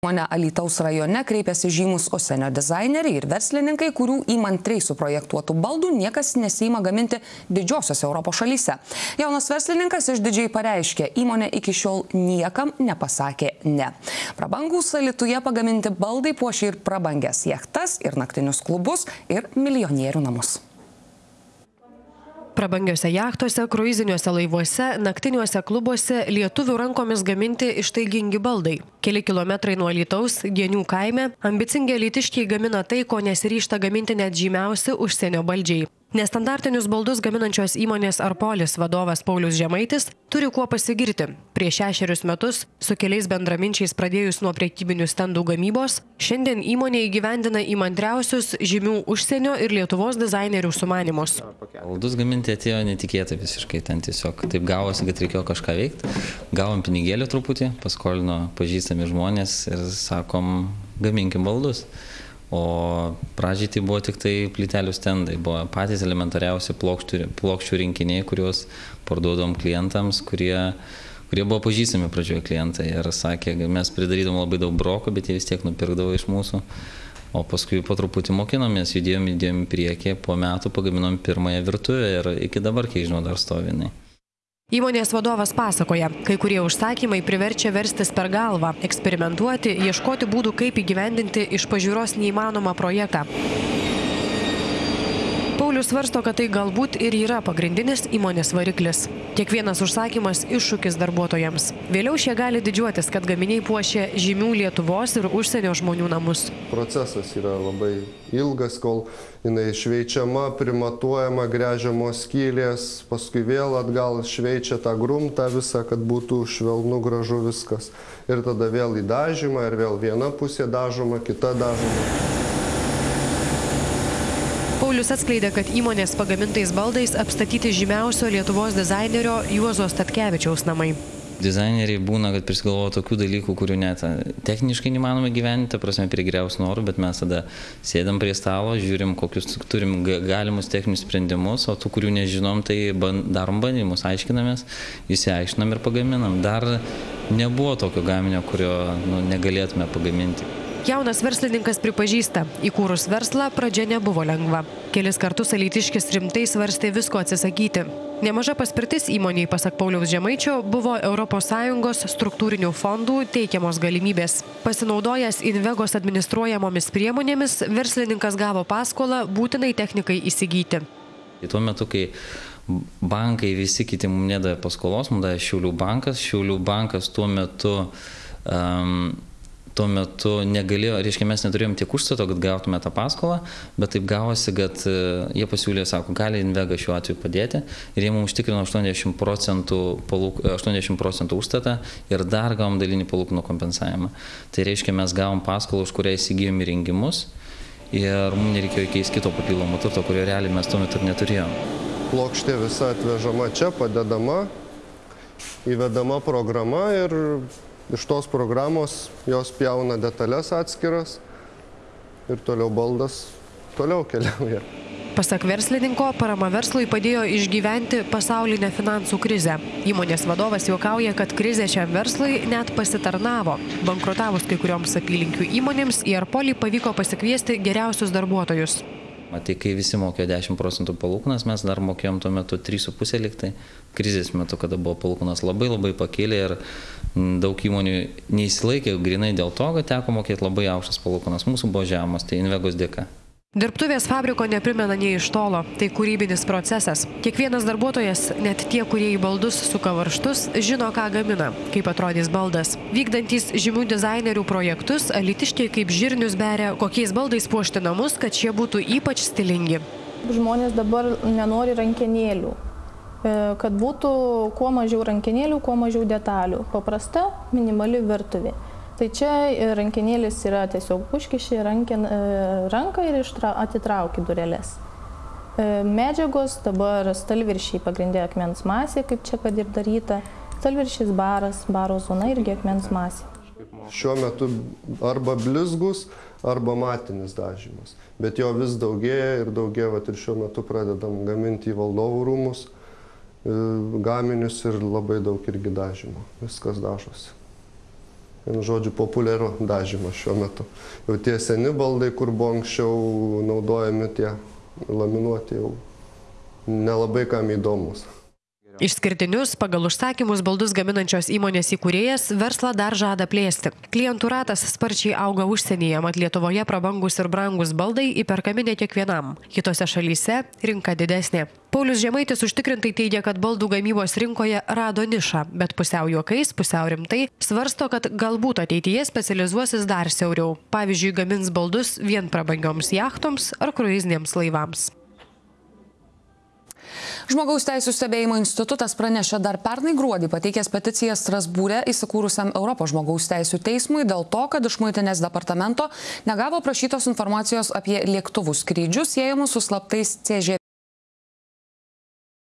Mone Alitaus rajone kreipėsi žymus užsienio dizaineriai ir verslininkai, kurių įmantriai suprojektuotų baldų niekas nesima gaminti didžiosiose Europos šalyse. Jaunas verslininkas išdidžiai pareiškė, įmonė iki šiol niekam nepasakė ne. Prabangus Alituje pagaminti baldai puošia ir prabangęs jachtas, ir naktinius klubus, ir milijonierių namus. Prabangiose jachtose, kruiziniuose laivuose, naktiniuose klubuose lietuvių rankomis gaminti ištaigingi baldai. Keli kilometrai nuo Lytaus, Genių kaime, ambicingi lytiškiai gamina tai, ko nesiryšta gaminti net žymiausi užsienio baldžiai. Nestandartinius baldus gaminančios įmonės Arpolis vadovas Paulius Žemaitis turi kuo pasigirti. Prieš šešerius metus su keliais bendraminčiais pradėjus nuo priekybinių stendų gamybos, šiandien įmonė įgyvendina įmantriausius žymių užsienio ir Lietuvos dizainerių sumanimus. Baldus gaminti atėjo netikėtai visiškai, ten tiesiog taip gavosi, kad reikėjo kažką veikti. Gavom pinigėlį truputį, paskolino pažįstami žmonės ir sakom, gaminkim baldus. O pradžiai tai buvo tik tai plytelių stendai, buvo patys elementariausi plokščių, plokščių rinkiniai, kuriuos parduodom klientams, kurie, kurie buvo pažįstami pradžioje klientai ir sakė, mes pridarydom labai daug broko, bet jie vis tiek nupirkdavo iš mūsų. O paskui po truputį mokinomės, judėjom, judėjom į priekį, po metų pagaminom pirmąją virtuvę ir iki dabar, kiek žinau, dar stovinai. Įmonės vadovas pasakoja, kai kurie užsakymai priverčia verstis per galvą, eksperimentuoti, ieškoti būdų, kaip įgyvendinti iš pažiūros neįmanomą projektą. Paulius svarsto, kad tai galbūt ir yra pagrindinis įmonės variklis. Kiekvienas užsakymas iššūkis darbuotojams. Vėliau šie gali didžiuotis, kad gaminiai puošia žymių Lietuvos ir užsienio žmonių namus. Procesas yra labai ilgas, kol jinai šveičiama, primatuojama, grežiamos skylės, paskui vėl atgal šveičia tą grumtą visą, kad būtų švelnu, gražu viskas. Ir tada vėl į dažymą, ir vėl viena pusė dažoma, kita dažoma. Paulius atskleidė, kad įmonės pagamintais baldais apstatyti žymiausio Lietuvos dizainerio Juozo Statkevičiaus namai. Dizaineriai būna, kad prisigalvoja tokių dalykų, kurių net techniškai neįmanoma gyventi, prasme, prie geriausių norų, bet mes tada sėdam prie stalo, žiūrim, kokius turim galimus techninius sprendimus, o tų, kurių nežinom, tai ban, darom bandymus, aiškinamės, įsiaiškinam ir pagaminam. Dar nebuvo tokio gaminio, kurio nu, negalėtume pagaminti. Jaunas verslininkas pripažįsta, įkūrus verslą pradžia nebuvo lengva. Kelis kartus alytiškis rimtai svarstė visko atsisakyti. Nemaža paspirtis įmoniai, pasak Pauliaus Žemaičio, buvo ES struktūrinių fondų teikiamos galimybės. Pasinaudojęs Invegos administruojamomis priemonėmis, verslininkas gavo paskolą būtinai technikai įsigyti. Tuo metu, kai bankai visi kiti mums nedavė paskolos, mums davė Šiaulių bankas, Šiaulių bankas tuo metu um, tuo metu negalėjo, reiškia, mes neturėjom tiek užstato, kad gautume tą paskolą, bet taip gavosi, kad e, jie pasiūlė, sako, gali Invega šiuo atveju padėti ir jie mums užtikrino 80 procentų, palūk, 80 procentų užstatą ir dar gavom dalinį palūkanų kompensavimą. Tai reiškia, mes gavom paskolą, už kurią įsigijom įrengimus ir mums nereikėjo keisti kito papildomo turto, kurio realiai mes tuo metu ir neturėjom. Plokštė visa atvežama čia, padedama, įvedama programa ir iš tos programos jos pjauna detalės atskiras ir toliau baldas toliau keliauja. Pasak verslininko, parama verslui padėjo išgyventi pasaulinę finansų krizę. Įmonės vadovas juokauja, kad krizė šiam verslui net pasitarnavo. Bankrutavus kai kurioms apylinkių įmonėms, į Arpolį pavyko pasikviesti geriausius darbuotojus. Tai kai visi mokėjo 10 procentų palūkanas, mes dar mokėjom tuo metu 3,5 liktai. Krizės metu, kada buvo palūkanas labai labai pakėlė ir daug įmonių neįsilaikė grinai dėl to, kad teko mokėti labai aukštas palūkanas. Mūsų buvo žemas, tai Invegos dėka. Dirbtuvės fabriko neprimena nei iš tolo, tai kūrybinis procesas. Kiekvienas darbuotojas, net tie, kurie į baldus suka varštus, žino, ką gamina, kaip atrodys baldas. Vykdantys žymių dizainerių projektus, alitiškiai kaip žirnius beria, kokiais baldais puošti namus, kad šie būtų ypač stilingi. Žmonės dabar nenori rankenėlių, e, kad būtų kuo mažiau rankenėlių, kuo mažiau detalių. Paprasta, minimali virtuvė. Tai čia rankenėlis yra tiesiog užkiši ranken, e, ranką ir ištra, atitrauki durelės. E, medžiagos dabar stalviršiai pagrindė akmens masė, kaip čia kad ir daryta. Stalviršys baras, baro zona irgi akmens masė. Šiuo metu arba blizgus, arba matinis dažymas. Bet jo vis daugėja ir daugėja, vat, ir šiuo metu pradedam gaminti į valdovų rūmus e, gaminius ir labai daug irgi dažymo. Viskas dažosi. Vienu žodžiu populiaru dažymas šiuo metu. Jau tie seni baldai kur buvo anksčiau naudojami tie laminuoti jau nelabai kam įdomūs Išskirtinius pagal užsakymus baldus gaminančios įmonės įkūrėjas verslą dar žada plėsti. Klientų ratas sparčiai auga užsienyje, mat Lietuvoje prabangus ir brangus baldai įperkami ne kiekvienam. Kitose šalyse rinka didesnė. Paulius Žemaitis užtikrintai teigia, kad baldų gamybos rinkoje rado nišą, bet pusiau juokais, pusiau rimtai svarsto, kad galbūt ateityje specializuosis dar siauriau. Pavyzdžiui, gamins baldus vien prabangioms jachtoms ar kruizinėms laivams. Žmogaus teisų stebėjimo institutas pranešė dar pernai gruodį pateikęs peticiją Strasbūrė įsikūrusiam Europos žmogaus teisų teismui dėl to, kad iš muitinės departamento negavo prašytos informacijos apie lėktuvų skrydžius siejamus su slaptais CŽV